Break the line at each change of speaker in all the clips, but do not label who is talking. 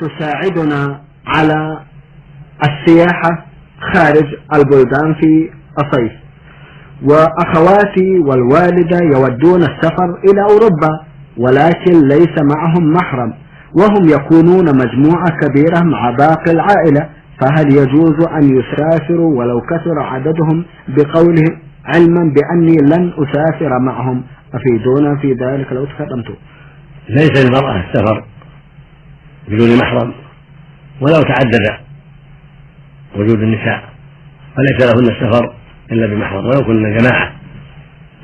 تساعدنا على السياحة خارج البلدان في الصيف. وأخواتي والوالدة يودون السفر إلى أوروبا ولكن ليس معهم محرم وهم يكونون مجموعة كبيرة مع باقي العائلة. فهل يجوز أن يسافروا؟ ولو كثر عددهم بقولهم علما بأني لن أسافر معهم. أفيدونا في ذلك لو تكلمتم
ليس للمرأة السفر. بدون محرم ولو تعدد وجود النساء فليس لهن السفر إلا بمحرم. ولو كن جماعة.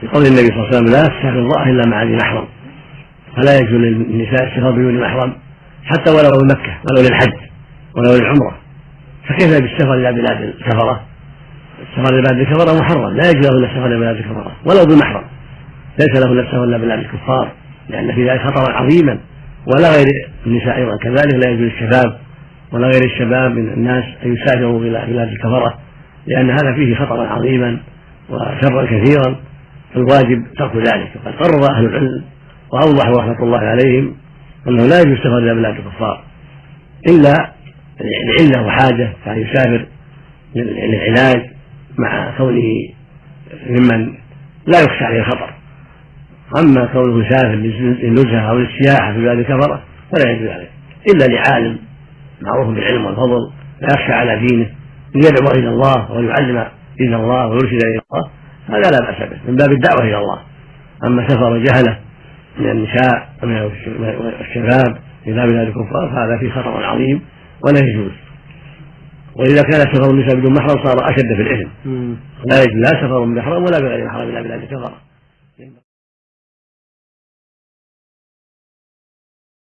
لقول النبي صلى الله عليه وسلم لا تسافر الله إلا مع ذي محرم. فلا يجوز للنساء السفر بدون محرم حتى ولو لمكة ولو للحج ولو للعمرة. فكيف بالسفر إلى بلاد الكفرة؟ السفر إلى بلاد الكفرة محرم. لا يجوز لهن السفر إلى بلاد الكفرة ولو بمحرم. ليس لهن السفر إلى بلاد الكفار لأن في ذلك خطرا عظيما. ولا غير النساء أيضا. كذلك لا يجوز الشباب ولا غير الشباب من الناس أن يسافروا إلى بلاد الكفرة لأن هذا فيه خطرا عظيما وشرا كثيرا فالواجب ترك ذلك. وقد قرر أهل العلم وأوضحوا رحمة الله عليهم أنه لا يجوز السفر إلى بلاد الكفار إلا لعلة وحاجة كان يسافر للعلاج مع كونه ممن لا يخشى عليه الخطر. أما كونه يسافر للنزهة أو للسياحة في بلاد الكفرة فلا يجوز عليه. إلا لعالم معروف بالعلم والفضل لا يخشى على دينه ليدعو إلى الله ويعلم دين الله ويرشد إلى الله هذا لا بأس به من باب الدعوة إلى الله. أما سفر جهلة من النساء ومن الشباب إلى بلاد الكفار فهذا فيه خطر عظيم ولا يجوز. وإذا كان سفر النساء بدون محرم صار أشد في الاثم لا يجوز لا سفر بمحرم ولا بغير محرم إلى بلاد الكفار